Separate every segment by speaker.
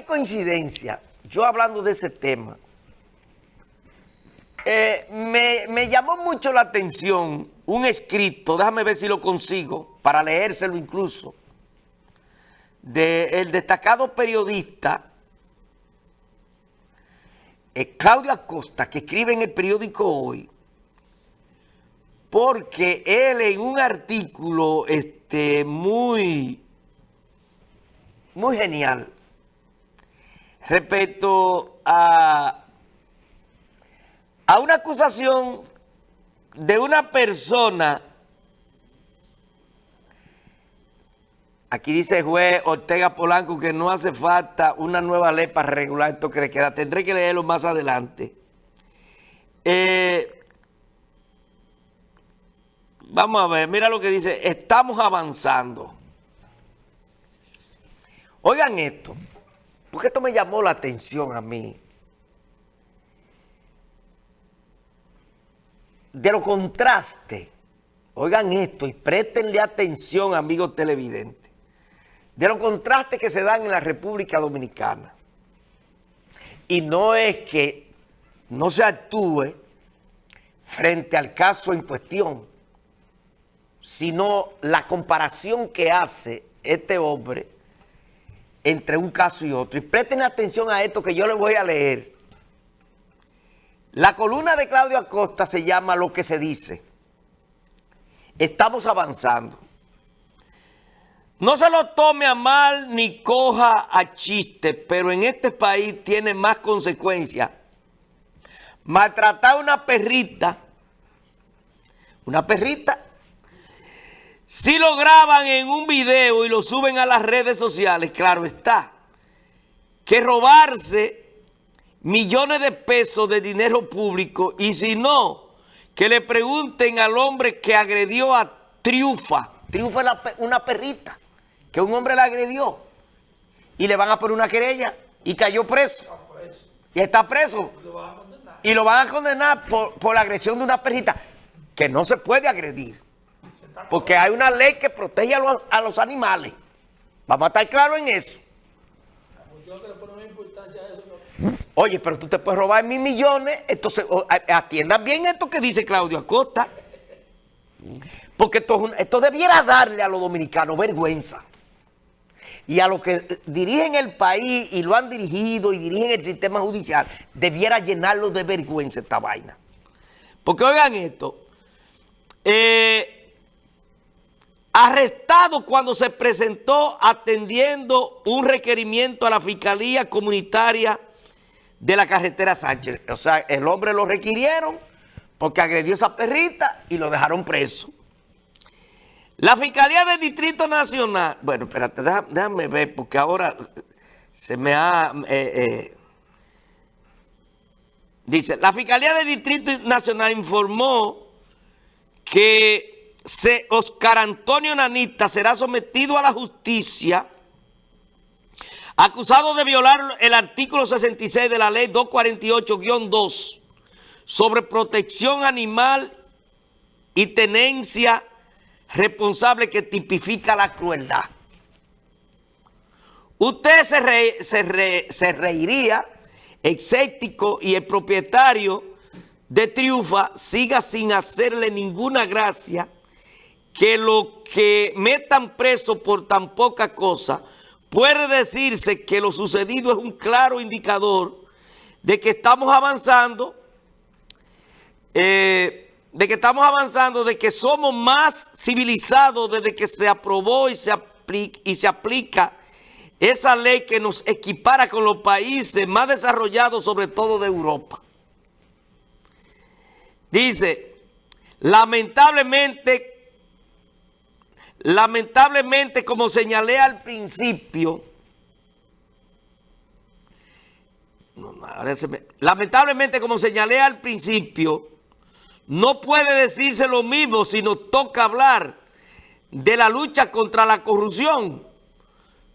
Speaker 1: qué coincidencia? Yo hablando de ese tema, eh, me, llamó mucho la atención un escrito, déjame ver si lo consigo, para leérselo incluso, del destacado periodista eh, Claudio Acosta, que escribe en el periódico Hoy, porque él en un artículo este, muy, muy genial respecto a, a una acusación de una persona, aquí dice el juez Ortega Polanco que no hace falta una nueva ley para regular esto que le queda, tendré que leerlo más adelante. Eh, Vamos a ver, mira lo que dice, estamos avanzando. Oigan esto, porque esto me llamó la atención a mí. De lo contraste, oigan esto y préstenle atención, amigos televidentes, de los contrastes que se dan en la República Dominicana. Y no es que no se actúe frente al caso en cuestión, sino la comparación que hace este hombre entre un caso y otro. Y presten atención a esto que yo les voy a leer. La columna de Claudio Acosta se llama Lo que se dice. Estamos avanzando. No se lo tome a mal ni coja a chiste, pero en este país tiene más consecuencias. Maltratar a una perrita, una perrita si lo graban en un video y lo suben a las redes sociales, claro está, que robarse millones de pesos de dinero público y si no, que le pregunten al hombre que agredió a Triufa. Triufa es una perrita que un hombre la agredió y le van a poner una querella y cayó preso. Y está preso. Y lo van a condenar por, por la agresión de una perrita que no se puede agredir. Porque hay una ley que protege a los, animales. Vamos a estar claros en eso. Oye, pero tú te puedes robar mil millones, entonces atiendan bien esto que dice Claudio Acosta. Porque esto, esto debiera darle a los dominicanos vergüenza. Y a los que dirigen el país y lo han dirigido y dirigen el sistema judicial, debiera llenarlo de vergüenza esta vaina. Porque oigan esto, eh, arrestado cuando se presentó atendiendo un requerimiento a la Fiscalía Comunitaria de la Carretera Sánchez. O sea, el hombre lo requirieron porque agredió a esa perrita y lo dejaron preso. La Fiscalía del Distrito Nacional, bueno, espérate, déjame, ver porque ahora se me ha... Eh, eh, dice, la Fiscalía del Distrito Nacional informó que Oscar Antonio Nanita será sometido a la justicia acusado de violar el artículo 66 de la ley 248-2 sobre protección animal y tenencia responsable que tipifica la crueldad. Usted se, se, se reiría, escéptico y el propietario de Triunfa siga sin hacerle ninguna gracia que lo que metan preso por tan poca cosa, puede decirse que lo sucedido es un claro indicador de que estamos avanzando, eh, de que estamos avanzando, de que somos más civilizados desde que se aprobó y se, aplica, y se aplica esa ley que nos equipara con los países más desarrollados, sobre todo de Europa. Dice, lamentablemente Lamentablemente, como señalé al principio, lamentablemente, como señalé al principio, no puede decirse lo mismo si nos toca hablar de la lucha contra la corrupción,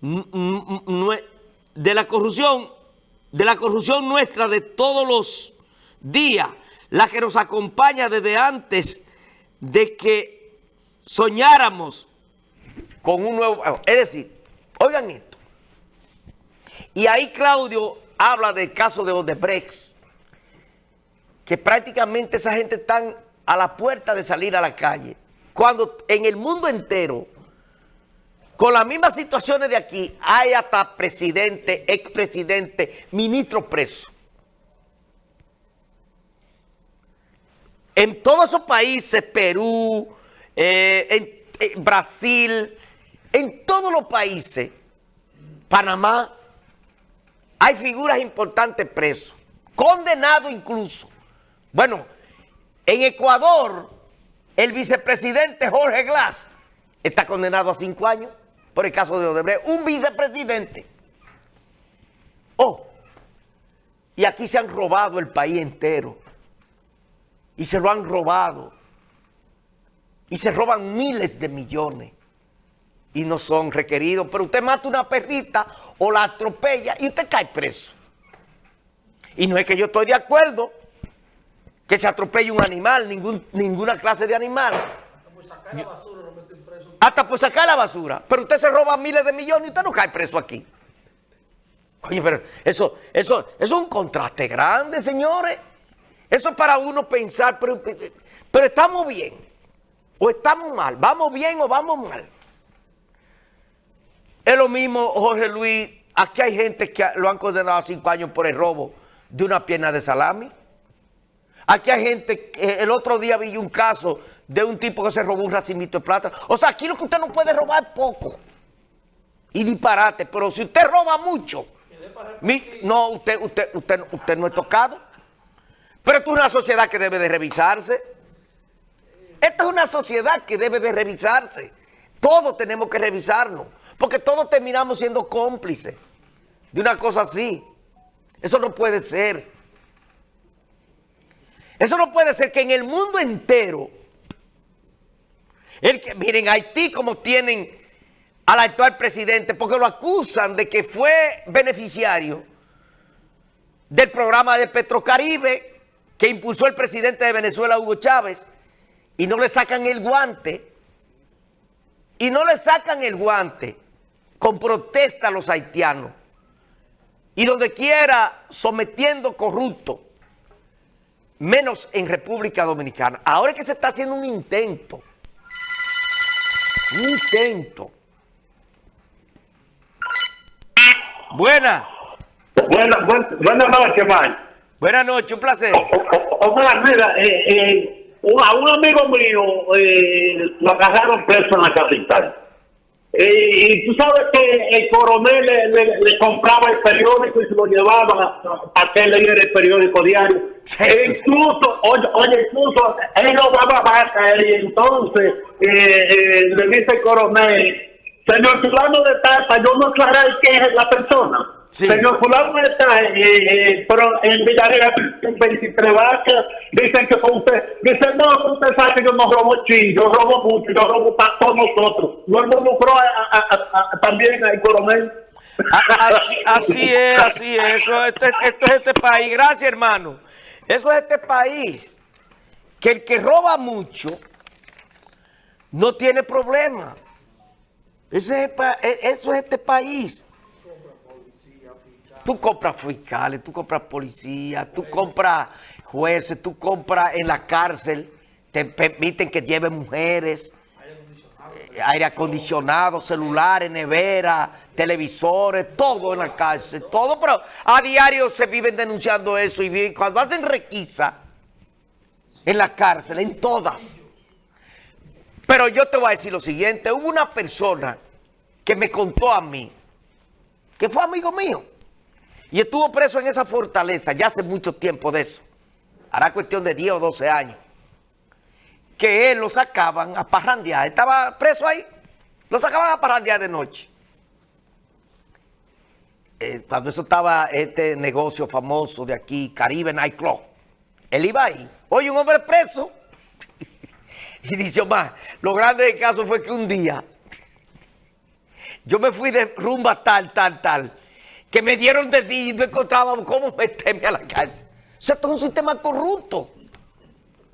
Speaker 1: de la corrupción, de la corrupción nuestra de todos los días, la que nos acompaña desde antes de que soñáramos con un nuevo... Es decir, oigan esto. Y ahí Claudio habla del caso de Odebrecht, que prácticamente esa gente están a la puerta de salir a la calle. Cuando en el mundo entero, con las mismas situaciones de aquí, hay hasta presidente, expresidente, ministro preso. En todos esos países, Perú, eh, en Brasil, en todos los países, Panamá, hay figuras importantes presos, condenados incluso. Bueno, en Ecuador, el vicepresidente Jorge Glass está condenado a cinco años por el caso de Odebrecht. Un vicepresidente. Oh, y aquí se han robado el país entero. Y se lo han robado. Y se roban miles de millones. Y no son requeridos. Pero usted mata una perrita o la atropella y usted cae preso. Y no es que yo estoy de acuerdo que se atropelle un animal, ningún, ninguna clase de animal. Hasta por sacar la basura lo meten preso. Hasta por sacar la basura. Pero usted se roba miles de millones y usted no cae preso aquí. Coño, pero eso, eso, eso es un contraste grande, señores. Eso es para uno pensar, pero, pero estamos bien o estamos mal. ¿Vamos bien o vamos mal? Es lo mismo, Jorge Luis, aquí hay gente que lo han condenado a cinco años por el robo de una pierna de salami. Aquí hay gente, el otro día vi un caso de un tipo que se robó un racimito de plata. O sea, aquí lo que usted no puede robar es poco. Y disparate. Pero si usted roba mucho, no, usted, usted, usted, usted no es tocado. Pero esto es una sociedad que debe de revisarse. Esta es una sociedad que debe de revisarse. Todos tenemos que revisarnos. Porque todos terminamos siendo cómplices de una cosa así. Eso no puede ser. Eso no puede ser que en el mundo entero, el que, miren, Haití como tienen al actual presidente, porque lo acusan de que fue beneficiario del programa de Petrocaribe que impulsó el presidente de Venezuela, Hugo Chávez, y no le sacan el guante, y no le sacan el guante con protesta a los haitianos, y donde quiera sometiendo corruptos, menos en República Dominicana. Ahora es que se está haciendo un intento. Un intento. Buena.
Speaker 2: Buenas buena noches, Mike.
Speaker 1: Buenas noches, un placer.
Speaker 2: Omar, mira, eh, eh, a un amigo mío eh, lo agarraron preso en la capital. Eh, y tú sabes que el coronel le, compraba el periódico y se lo llevaba a que leyera el periódico diario. E incluso, oye, oye, incluso él no daba vaca y entonces eh, eh, le dice el coronel, señor fulano de Tata, yo no aclaré quién es la persona. Señor fulano está, eh, pero en Villarreal, en 23 vacas, dicen que fue usted. Dicen, no, usted sabe que yo no robo ching, yo robo mucho, yo robo para todos nosotros. No involucró también al coronel.
Speaker 1: Así, así, es, así es. Eso, este, esto es este país. Gracias, hermano. Eso es este país. Que el que roba mucho no tiene problema. Eso es, e, eso es este país. Tú compras fiscales, tú compras policía, tú compras jueces, tú compras en la cárcel, te permiten que lleven mujeres, aire acondicionado, celulares, nevera, televisores, todo en la cárcel, todo, pero a diario se viven denunciando eso y viven, cuando hacen requisa en la cárcel, en todas. Pero yo te voy a decir lo siguiente, hubo una persona que me contó a mí, que fue amigo mío, y estuvo preso en esa fortaleza ya hace mucho tiempo de eso. Hará cuestión de 10 o 12 años. Que él lo sacaban a parrandear. Estaba preso ahí. Lo sacaban a parrandear de noche. Eh, cuando eso estaba este negocio famoso de aquí, Caribe Nightclub. Él iba ahí. Oye, un hombre preso. y dice, Omar, lo grande del caso fue que un día yo me fui de rumba tal, tal, tal que me dieron de ti y no encontraba cómo meterme a la cárcel. O sea, esto es un sistema corrupto.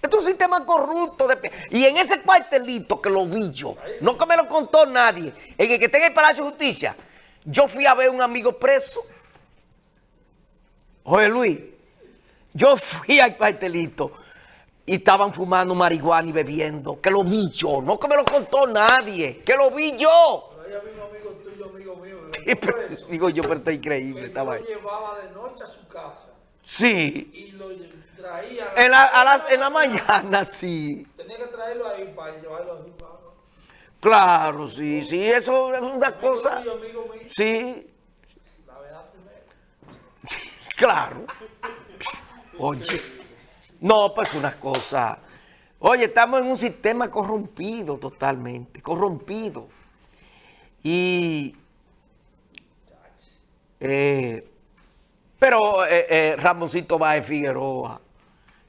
Speaker 1: Esto es un sistema corrupto. y en ese cuartelito que lo vi yo, no que me lo contó nadie, en el que está en el Palacio de Justicia, yo fui a ver un amigo preso Oye Luis, yo fui al cuartelito y estaban fumando marihuana y bebiendo, que lo vi yo, no que me lo contó nadie, que lo vi yo.
Speaker 3: Pero ahí había un amigo tuyo, amigo mío,
Speaker 1: Y
Speaker 3: que
Speaker 1: pero-
Speaker 3: por eso,
Speaker 1: digo yo, pero está increíble,
Speaker 3: que
Speaker 1: estaba
Speaker 3: lo
Speaker 1: ahí.
Speaker 3: llevaba de noche a su casa
Speaker 1: Sí,
Speaker 3: y lo traía.
Speaker 1: en la, a las- en la mañana, sí.
Speaker 3: Tenía que traerlo ahí para llevarlo a su casa.
Speaker 1: Claro, sí, sí, eso es una
Speaker 3: Amigo
Speaker 1: cosa.
Speaker 3: tuyo, amigo mío,
Speaker 1: Sí,
Speaker 3: la verdad primero.
Speaker 1: claro. Oye, no, pues una cosa. Oye, estamos en un sistema corrompido totalmente, corrompido. Y. eh, pero eh, eh, Ramoncito Báez Figueroa,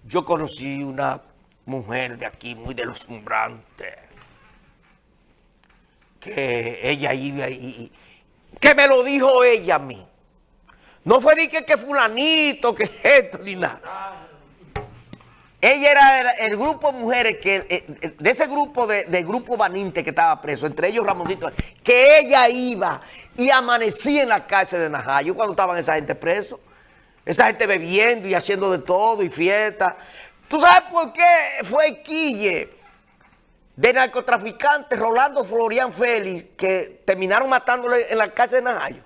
Speaker 1: yo conocí una mujer de aquí muy deslumbrante, que ella iba y, que me lo dijo ella a mí. No fue de que, que fulanito, que esto, ni nada. Ella era el, grupo de mujeres, que eh, eh, de ese grupo de, de grupo Baninte que estaba preso, entre ellos Ramoncito, que ella iba y amanecía en la cárcel de Najayo cuando estaban esa gente preso. Esa gente bebiendo y haciendo de todo y fiesta. ¿Tú sabes por qué fue Quille de narcotraficante Rolando Florian Félix que terminaron matándole en la cárcel de Najayo?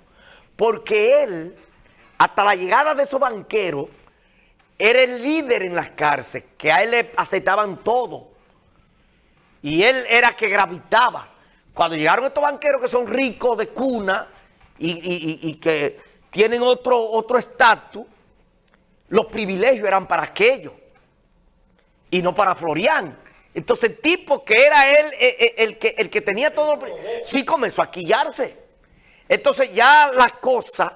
Speaker 1: Porque él, hasta la llegada de esos banqueros, era el líder en las cárceles, que a él le aceptaban todo. Y él era que gravitaba. Cuando llegaron estos banqueros que son ricos de cuna y, que tienen otro otro estatus, los privilegios eran para aquellos y no para Florian. Entonces el tipo que era él, eh, eh, el, que, el que tenía todo, sí comenzó a quillarse. Entonces ya las cosas,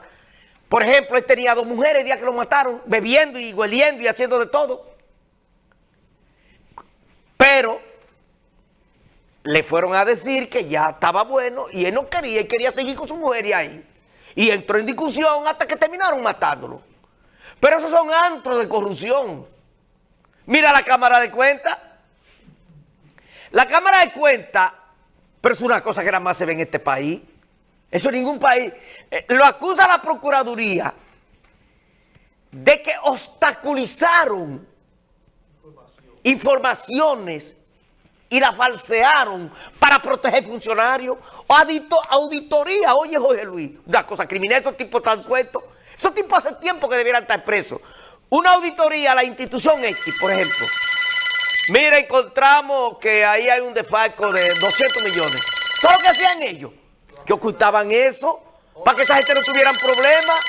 Speaker 1: por ejemplo, él tenía dos mujeres el día que lo mataron, bebiendo y hueliendo y haciendo de todo. Pero le fueron a decir que ya estaba bueno y él no quería, y quería seguir con su mujer y ahí. Y entró en discusión hasta que terminaron matándolo. Pero esos son antros de corrupción. Mira la cámara de cuenta. La cámara de cuenta, pero es una cosa que nada más se ve en este país. Eso en ningún país. Eh, lo acusa la Procuraduría de que obstaculizaron informaciones y la falsearon para proteger funcionarios. O audito- auditoría, oye Jorge Luis, una cosa criminal, esos tipos están sueltos. Esos tipos hace tiempo que debieran estar presos. Una auditoría a la institución X, por ejemplo. Mira, encontramos que ahí hay un desfalco de 200 millones. ¿Sabes lo que hacían ellos? Que ocultaban eso para que esa gente no tuvieran problemas.